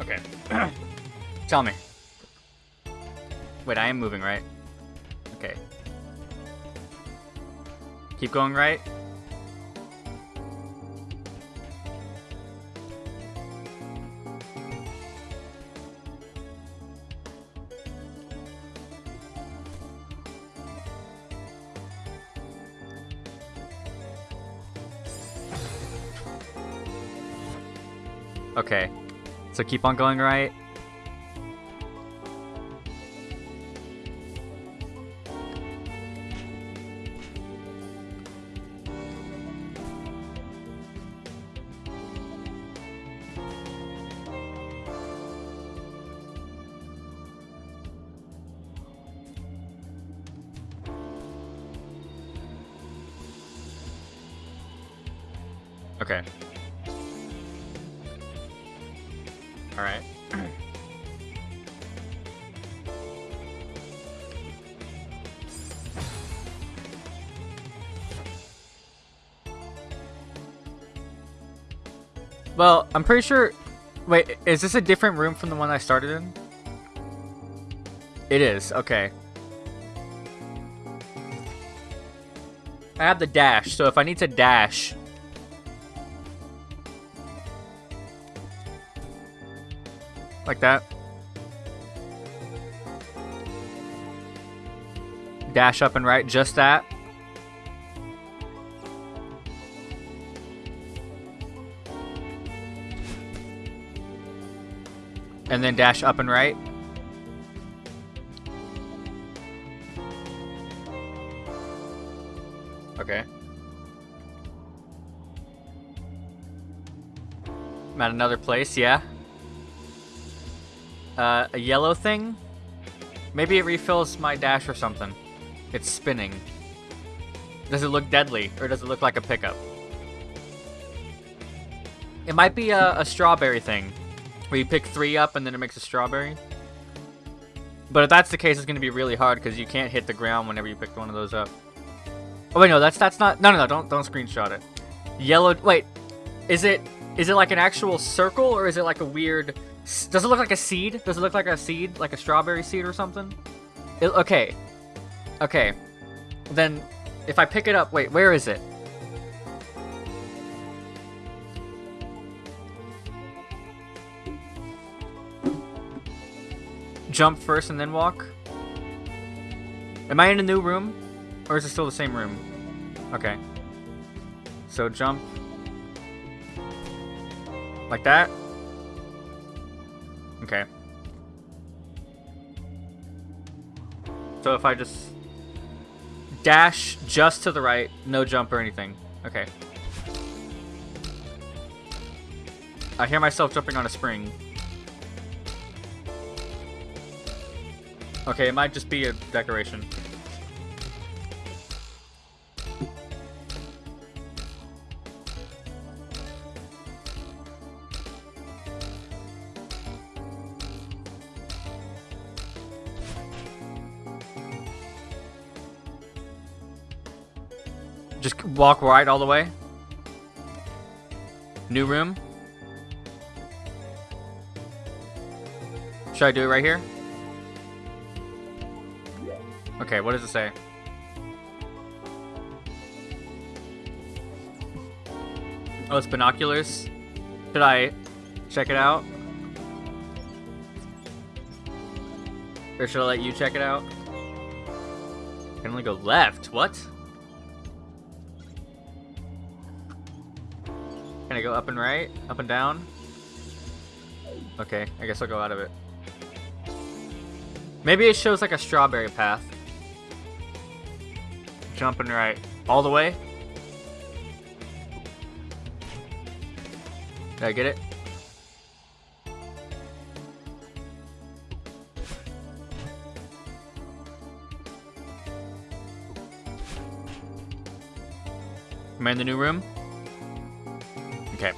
Okay. Tell me. Wait, I am moving, right? Okay. Keep going right. So keep on going right. Well, I'm pretty sure... Wait, is this a different room from the one I started in? It is, okay. I have the dash, so if I need to dash... Like that. Dash up and right, just that. And then dash up and right. Okay. I'm at another place, yeah. Uh, a yellow thing? Maybe it refills my dash or something. It's spinning. Does it look deadly, or does it look like a pickup? It might be a, a strawberry thing, where you pick three up and then it makes a strawberry. But if that's the case, it's going to be really hard because you can't hit the ground whenever you pick one of those up. Oh wait, no, that's that's not. No, no, no, don't don't screenshot it. Yellow. Wait, is it is it like an actual circle or is it like a weird? Does it look like a seed? Does it look like a seed, like a strawberry seed or something? It, okay, okay. Then if I pick it up, wait, where is it? Jump first and then walk? Am I in a new room? Or is it still the same room? Okay. So jump. Like that? Okay. So if I just dash just to the right, no jump or anything. Okay. I hear myself jumping on a spring. Okay, it might just be a decoration. Just walk right all the way. New room. Should I do it right here? Okay, what does it say? Oh, it's binoculars. Should I check it out? Or should I let you check it out? I can only go left. What? Can I go up and right? Up and down? Okay, I guess I'll go out of it. Maybe it shows like a strawberry path. Jumping right. All the way? Did I get it? Am I in the new room? Okay.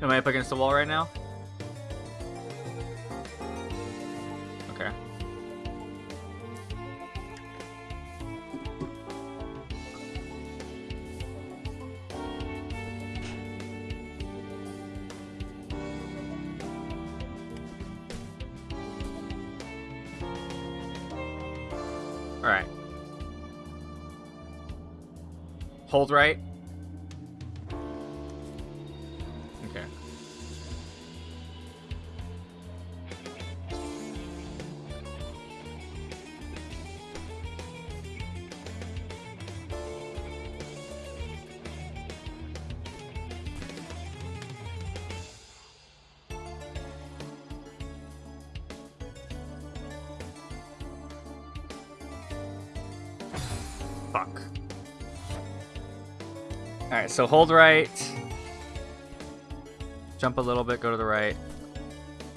Am I up against the wall right now? Hold right. Okay. Fuck. Alright, so hold right. Jump a little bit, go to the right.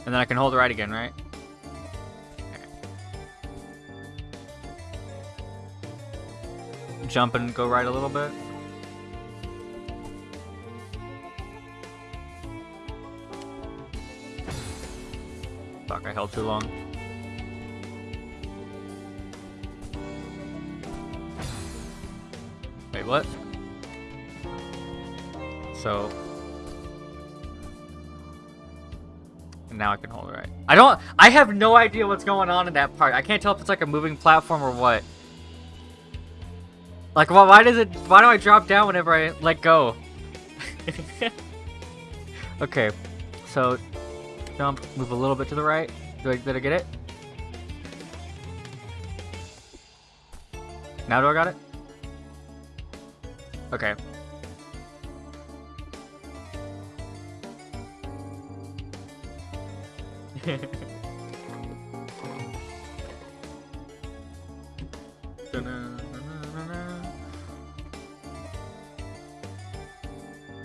And then I can hold right again, right? Jump and go right a little bit. Fuck, I held too long. Wait, what? So and now I can hold it right. I don't I have no idea what's going on in that part. I can't tell if it's like a moving platform or what. Like why, why does it why do I drop down whenever I let go? okay. So jump, move a little bit to the right. Do I, did I get it? Now do I got it? Okay.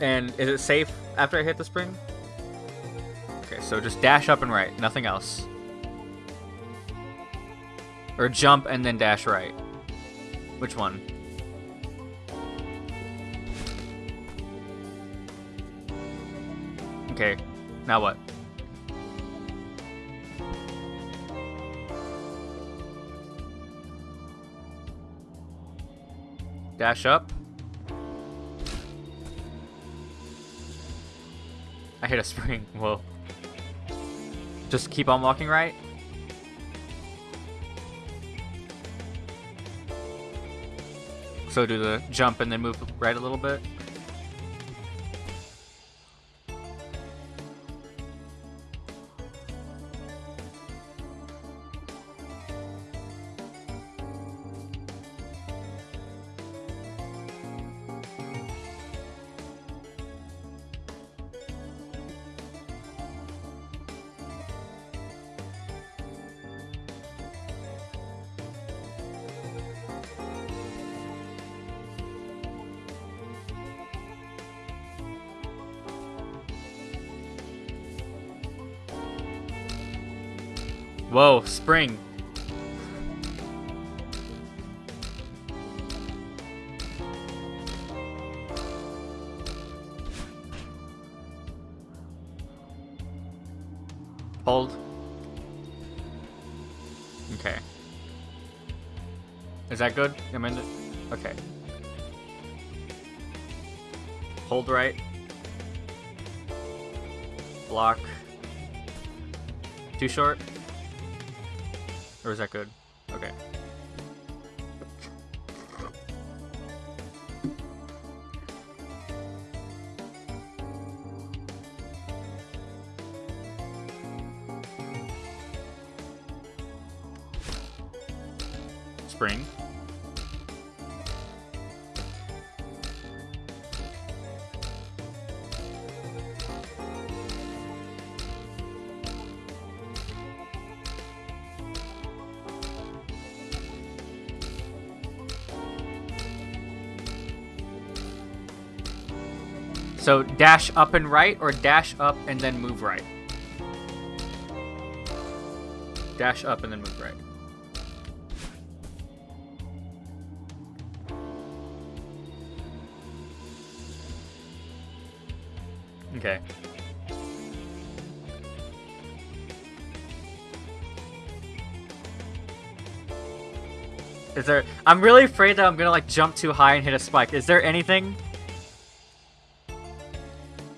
and is it safe after I hit the spring? Okay, so just dash up and right, nothing else. Or jump and then dash right. Which one? Okay, now what? Dash up. I hit a spring. Whoa. Just keep on walking right. So do the jump and then move right a little bit. Spring. Hold. Okay. Is that good? I'm in it. Okay. Hold right. Block. Too short? Or is that good? So dash up and right or dash up and then move right? Dash up and then move right. Okay. Is there... I'm really afraid that I'm gonna, like, jump too high and hit a spike. Is there anything...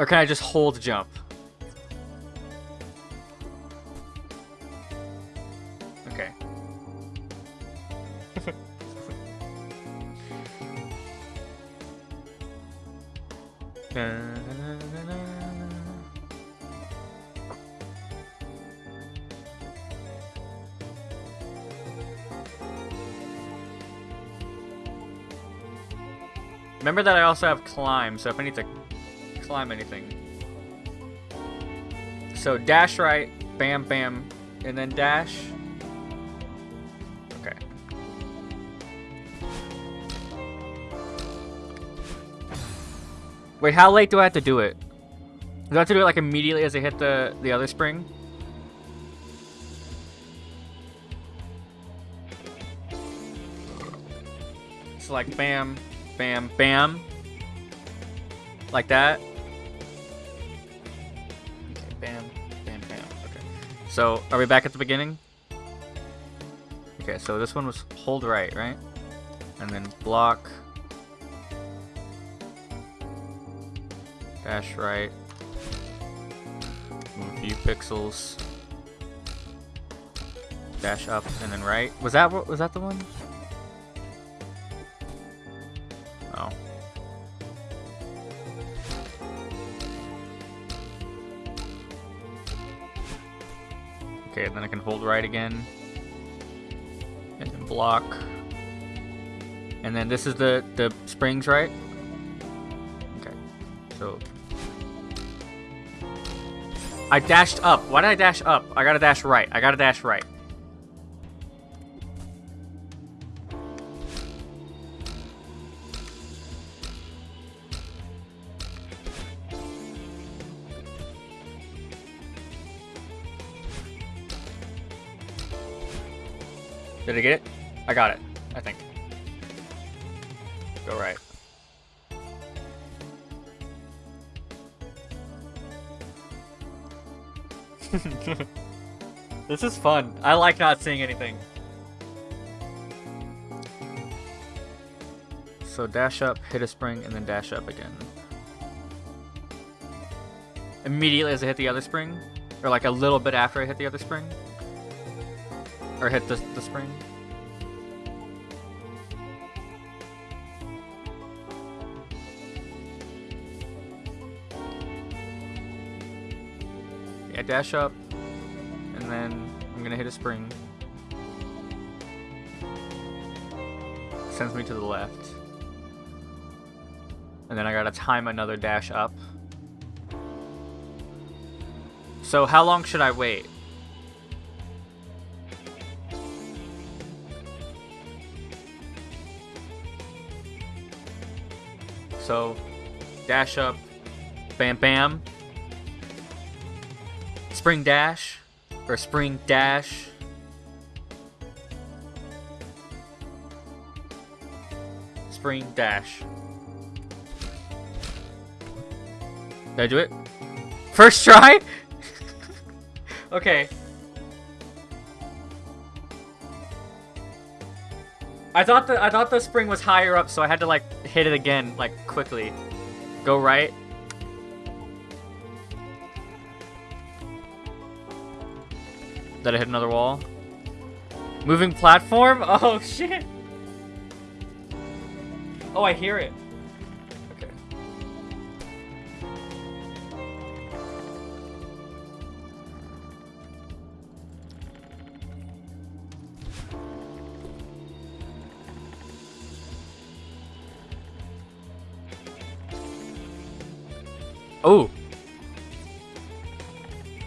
Or can I just hold jump? Okay. Remember that I also have climb, so if I need to climb anything. So dash right, bam, bam, and then dash. Okay. Wait, how late do I have to do it? Do I have to do it like immediately as I hit the, the other spring? It's like bam, bam, bam. Like that. So, are we back at the beginning? Okay, so this one was hold right, right? And then block. Dash right. Move a few pixels. Dash up and then right. Was that what was that the one? Hold right again. And then block. And then this is the, the springs, right? Okay. So... I dashed up. Why did I dash up? I gotta dash right. I gotta dash right. Did I get it? I got it, I think. Go right. this is fun. I like not seeing anything. So dash up, hit a spring, and then dash up again. Immediately as I hit the other spring? Or like a little bit after I hit the other spring? Or hit the, the spring? Yeah, dash up, and then I'm gonna hit a spring. Sends me to the left. And then I gotta time another dash up. So how long should I wait? So, dash up, bam bam, spring dash, or spring dash. Spring dash. Did I do it? First try? okay. I thought the I thought the spring was higher up, so I had to like hit it again, like quickly. Go right. Did I hit another wall? Moving platform? Oh shit! Oh, I hear it.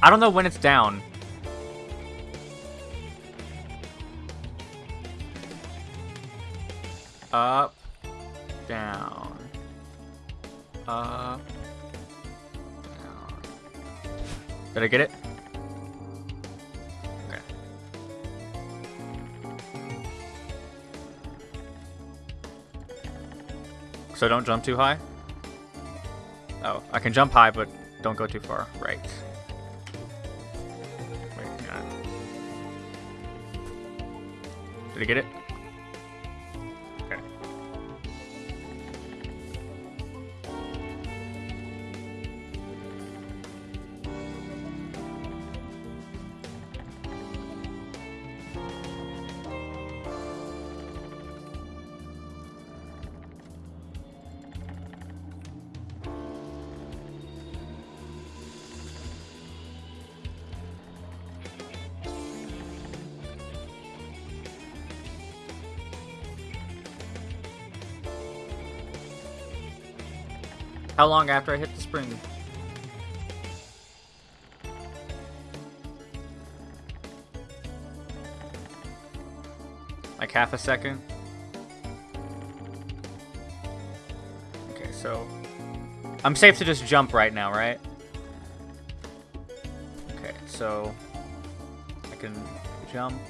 I don't know when it's down. Up, down, up, down. Did I get it? Okay. So don't jump too high? Oh, I can jump high, but don't go too far. Right. Did I get it? How long after I hit the spring? Like half a second? Okay, so... I'm safe to just jump right now, right? Okay, so... I can jump,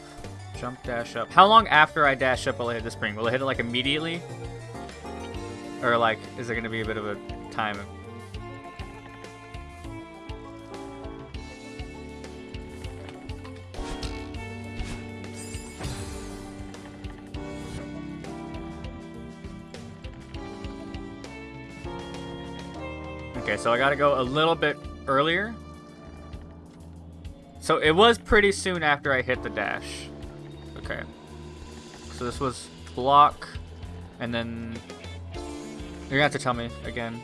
jump, dash up. How long after I dash up will I hit the spring? Will I hit it, like, immediately? Or, like, is there to be a bit of a time Okay, so I gotta go a little bit earlier. So it was pretty soon after I hit the dash. Okay. So this was block, and then... You're gonna have to tell me again.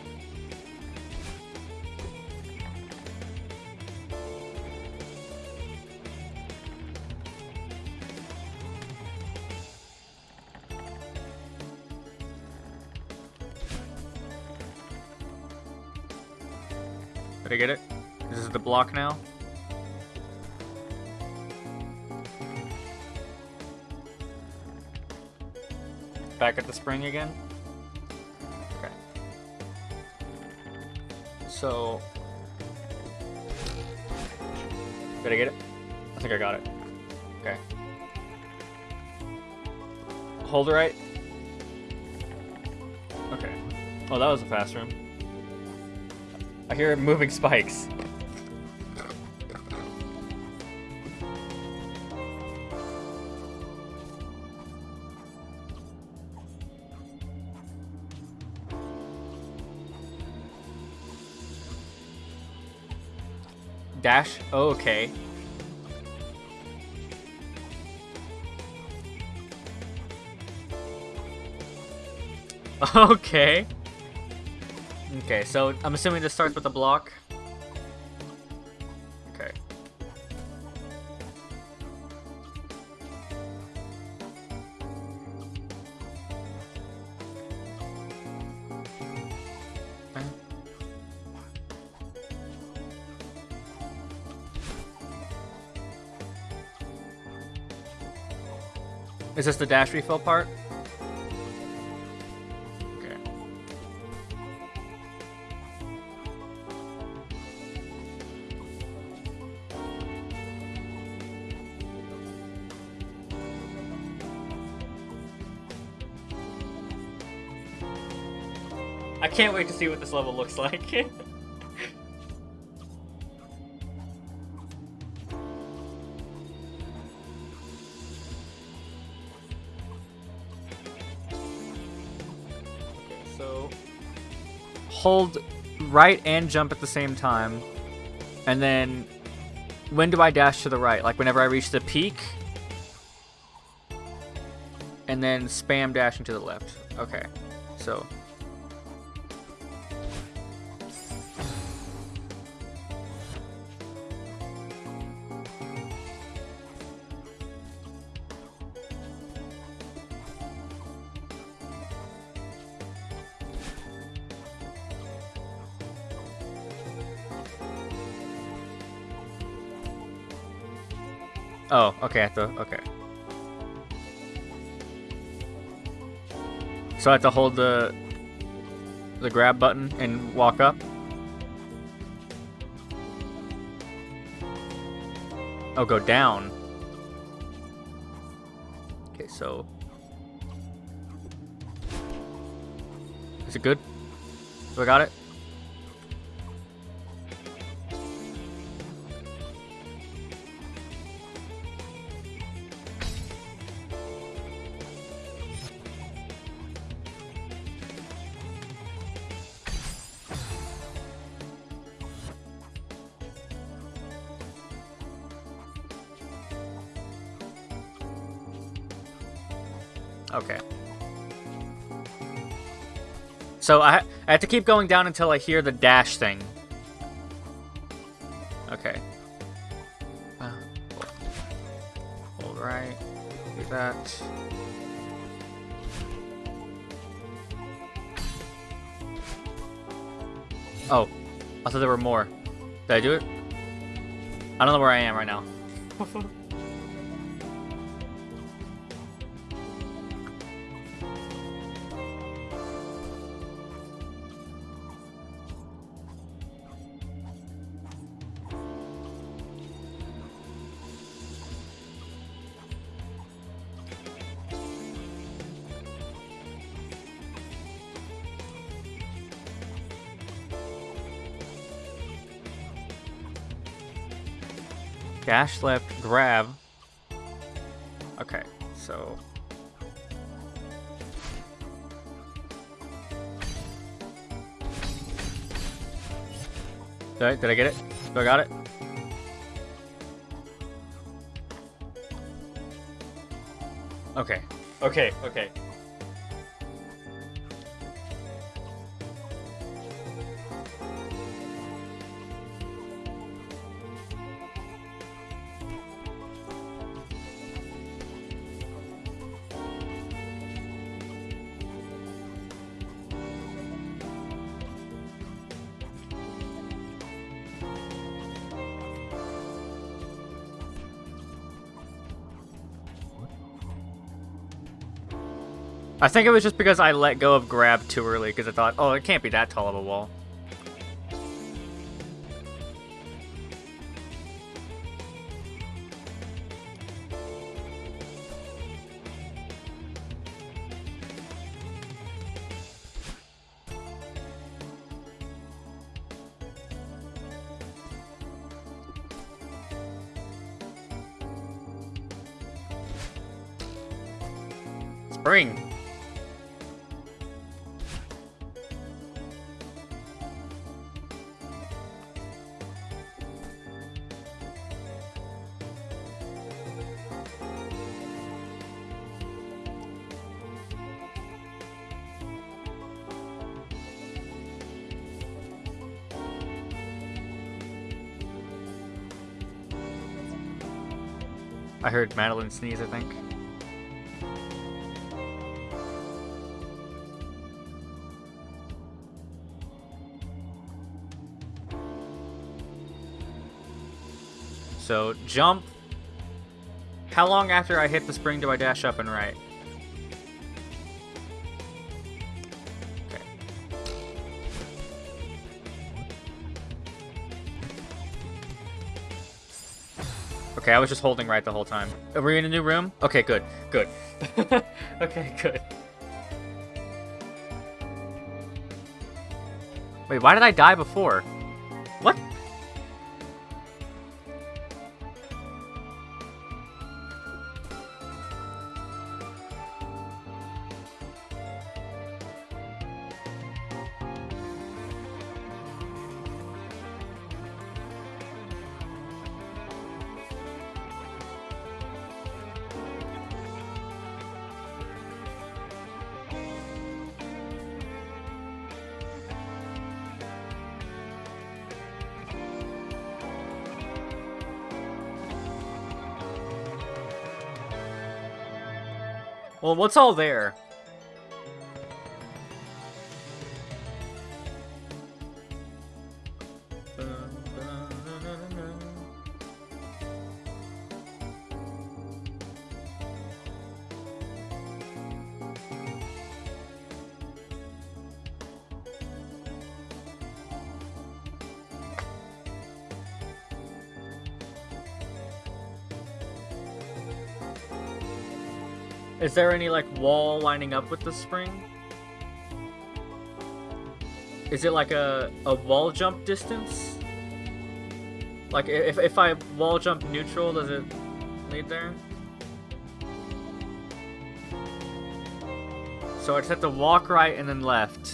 Block now? Back at the spring again? Okay. So... Did I get it? I think I got it. Okay. Hold right. Okay. Oh, that was a fast room. I hear moving spikes. Dash? Oh, okay. Okay. Okay, so I'm assuming this starts with a block. Is this the dash refill part? Okay. I can't wait to see what this level looks like. hold right and jump at the same time. And then when do I dash to the right? Like whenever I reach the peak? And then spam dashing to the left. Okay. So Oh, okay, I have to, okay. So I have to hold the the grab button and walk up? Oh, go down. Okay, so... Is it good? Do I got it? So I, I have to keep going down until I hear the dash thing. Okay. Uh, hold right. Do that. Oh, I thought there were more. Did I do it? I don't know where I am right now. Dash left, grab. Okay, so... Did I, did I get it? Do I got it? Okay. Okay, okay. Think it was just because I let go of grab too early because I thought, oh, it can't be that tall of a wall. I heard Madeline sneeze, I think. So, jump. How long after I hit the spring do I dash up and right? Okay, I was just holding right the whole time. Are we in a new room? Okay, good. Good. okay, good. Wait, why did I die before? Well, what's all there? Is there any, like, wall lining up with the spring? Is it like a, a wall jump distance? Like, if, if I wall jump neutral, does it lead there? So I just have to walk right and then left.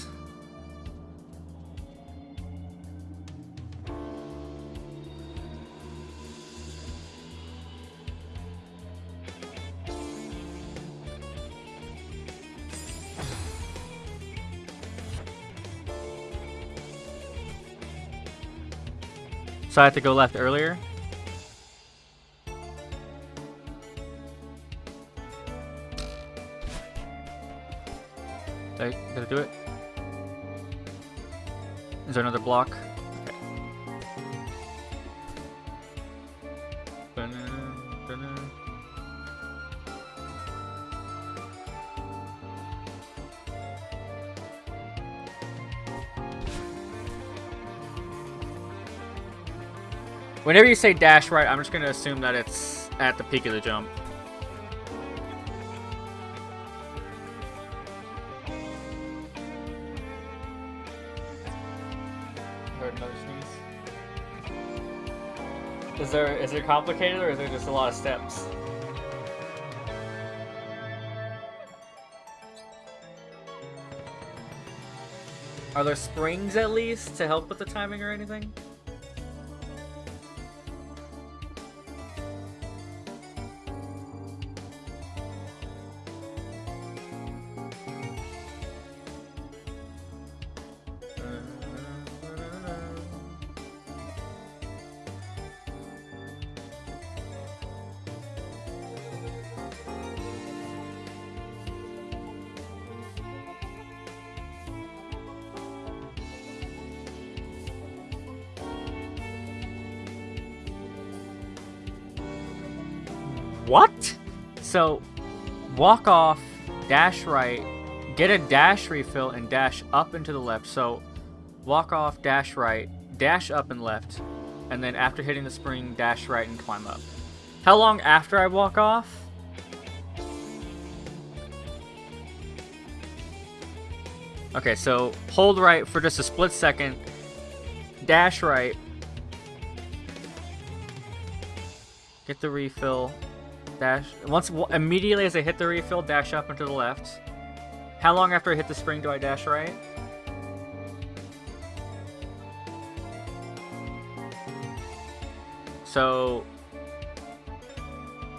So I have to go left earlier? Did I, did I do it? Is there another block? Whenever you say dash right, I'm just gonna assume that it's at the peak of the jump. Heard another sneeze. Is there is it complicated or is there just a lot of steps? Are there springs at least to help with the timing or anything? What? So, walk off, dash right, get a dash refill, and dash up and to the left. So, walk off, dash right, dash up and left, and then after hitting the spring, dash right and climb up. How long after I walk off? Okay, so hold right for just a split second, dash right, get the refill, dash once immediately as I hit the refill, dash up and to the left. How long after I hit the spring do I dash right? So,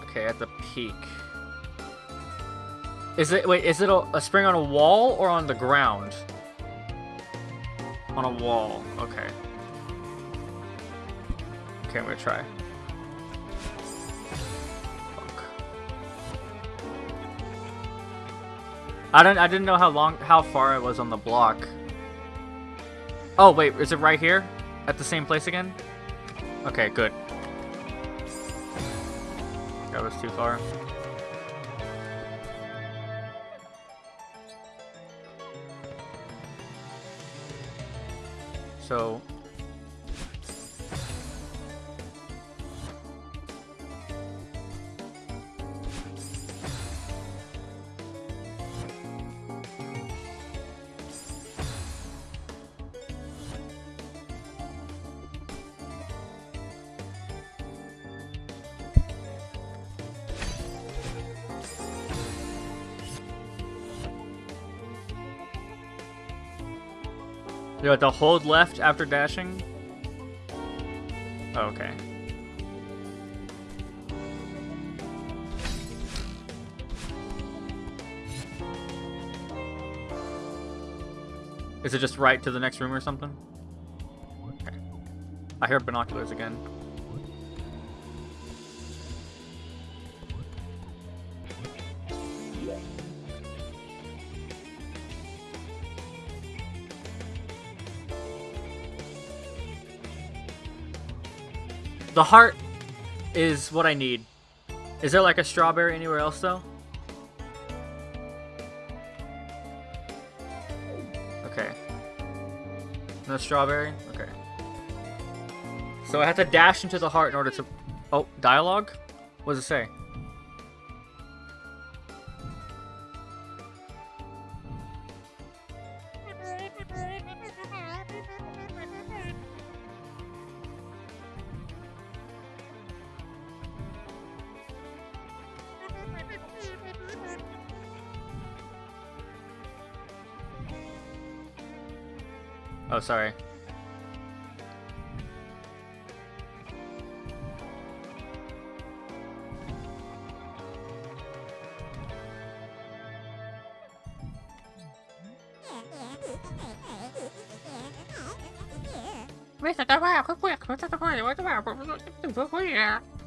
okay, at the peak. Is it, wait, is it a, a spring on a wall or on the ground? On a wall, okay. Okay, I'm gonna try. I don't. I didn't know how long, how far I was on the block. Oh, wait, is it right here? At the same place again? Okay, good. That was too far. So... You have to hold left after dashing? Oh, okay. Is it just right to the next room or something? Okay. I hear binoculars again. The heart is what I need. Is there like a strawberry anywhere else though? Okay. No strawberry? Okay. So I have to dash into the heart in order to... Oh, dialogue? What does it say? Oh, sorry. Questa tavola, questa questa tavola, questa tavola, questa tavola.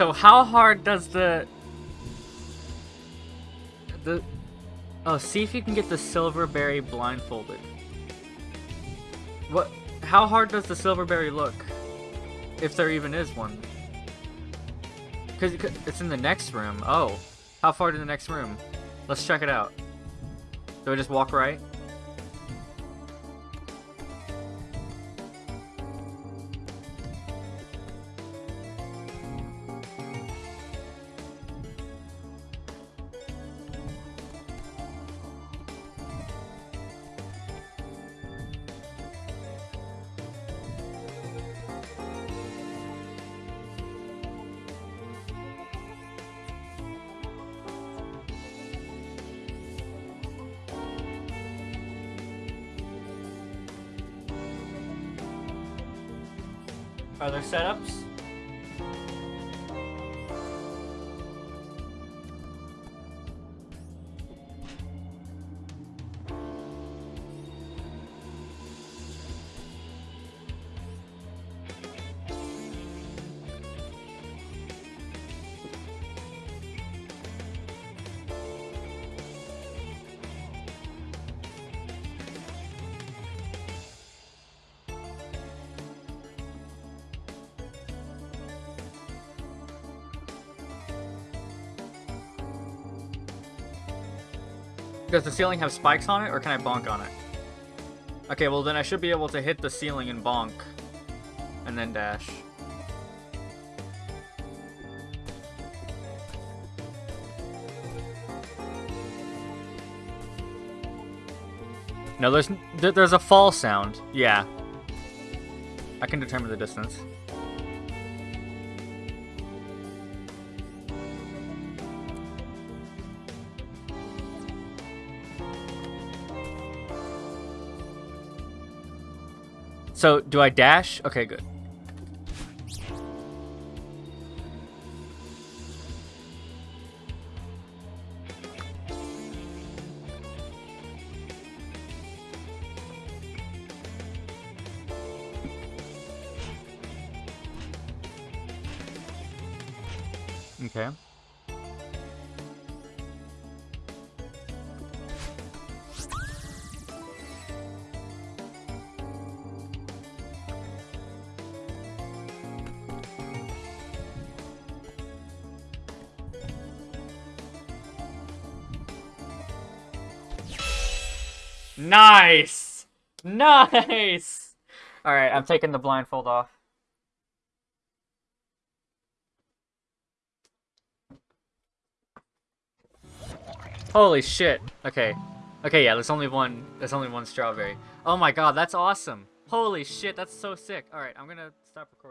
So how hard does the the oh see if you can get the silverberry blindfolded. What? How hard does the silverberry look? If there even is one. Cause it's in the next room. Oh, how far to the next room? Let's check it out. Do I just walk right? Does the ceiling have spikes on it, or can I bonk on it? Okay, well then I should be able to hit the ceiling and bonk. And then dash. No, there's there's a fall sound. Yeah. I can determine the distance. So, do I dash? Okay, good. Nice! Alright, I'm taking the blindfold off. Holy shit. Okay. Okay, yeah, there's only one there's only one strawberry. Oh my god, that's awesome. Holy shit, that's so sick. Alright, I'm gonna stop recording.